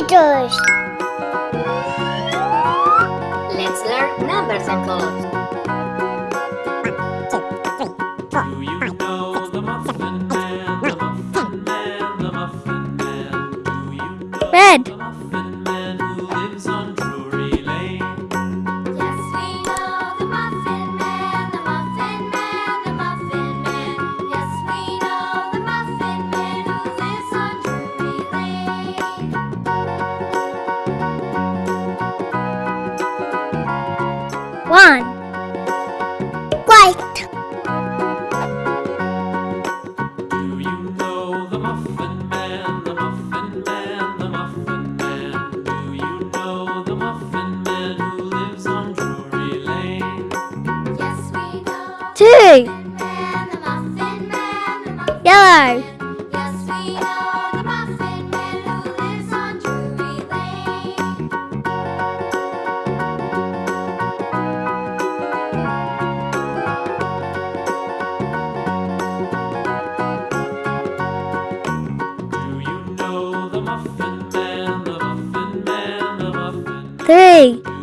meters. Let's learn numbers and colors. One, white. Do you know the Muffin Man, the Muffin Man, the Muffin Man? Do you know the Muffin Man who lives on Drury Lane? Yes, we know. Two. Man, Yellow. Tem!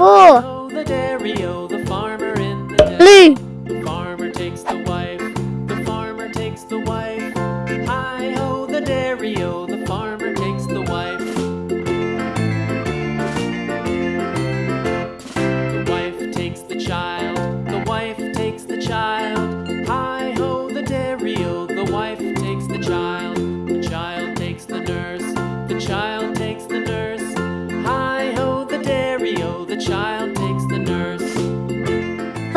four.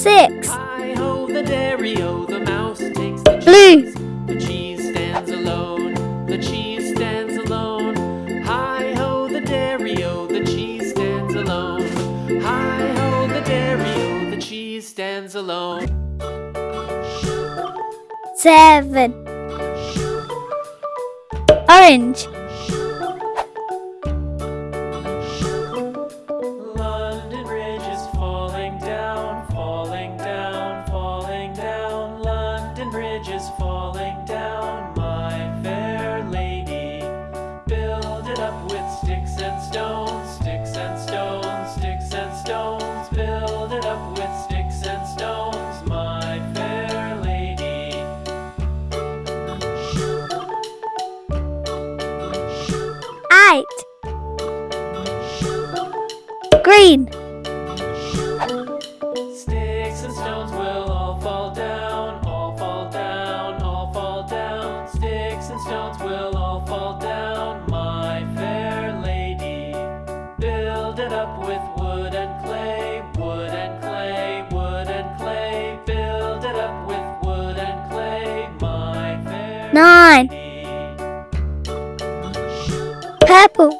six. Blue. The cheese stands alone. The cheese stands alone. Hi ho the dairy-o, oh, the cheese stands alone. Hi ho the dairy-o, oh, the cheese stands alone. Seven. Orange. green. Sticks and stones will all fall down, all fall down, all fall down. Sticks and stones will all fall down, my fair lady. Build it up with wood and clay, wood and clay, wood and clay. Build it up with wood and clay, my fair Nine. Lady. Purple.